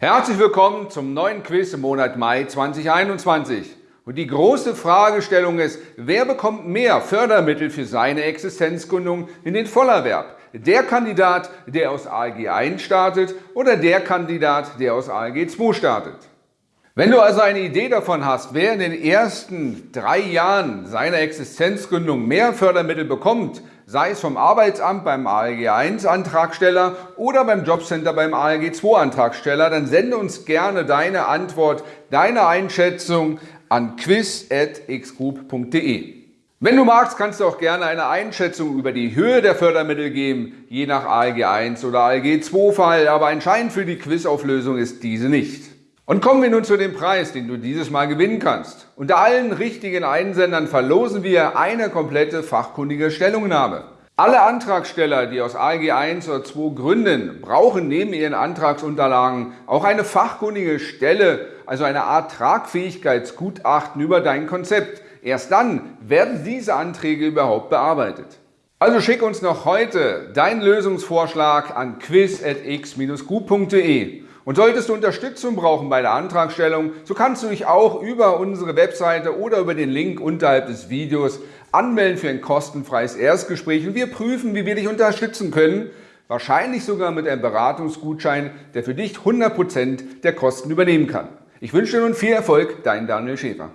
Herzlich willkommen zum neuen Quiz im Monat Mai 2021. Und die große Fragestellung ist, wer bekommt mehr Fördermittel für seine Existenzgründung in den Vollerwerb? Der Kandidat, der aus ALG 1 startet oder der Kandidat, der aus ALG 2 startet? Wenn du also eine Idee davon hast, wer in den ersten drei Jahren seiner Existenzgründung mehr Fördermittel bekommt, sei es vom Arbeitsamt beim ALG 1 Antragsteller oder beim Jobcenter beim ALG 2 Antragsteller, dann sende uns gerne deine Antwort, deine Einschätzung an quiz.xgroup.de. Wenn du magst, kannst du auch gerne eine Einschätzung über die Höhe der Fördermittel geben, je nach ALG 1 oder ALG 2 Fall, aber entscheidend für die Quizauflösung ist diese nicht. Und kommen wir nun zu dem Preis, den du dieses Mal gewinnen kannst. Unter allen richtigen Einsendern verlosen wir eine komplette fachkundige Stellungnahme. Alle Antragsteller, die aus ALG 1 oder 2 gründen, brauchen neben ihren Antragsunterlagen auch eine fachkundige Stelle, also eine Art Tragfähigkeitsgutachten über dein Konzept. Erst dann werden diese Anträge überhaupt bearbeitet. Also schick uns noch heute deinen Lösungsvorschlag an quiz.x-group.de. Und solltest du Unterstützung brauchen bei der Antragstellung, so kannst du dich auch über unsere Webseite oder über den Link unterhalb des Videos anmelden für ein kostenfreies Erstgespräch und wir prüfen, wie wir dich unterstützen können, wahrscheinlich sogar mit einem Beratungsgutschein, der für dich 100% der Kosten übernehmen kann. Ich wünsche dir nun viel Erfolg, dein Daniel Schäfer.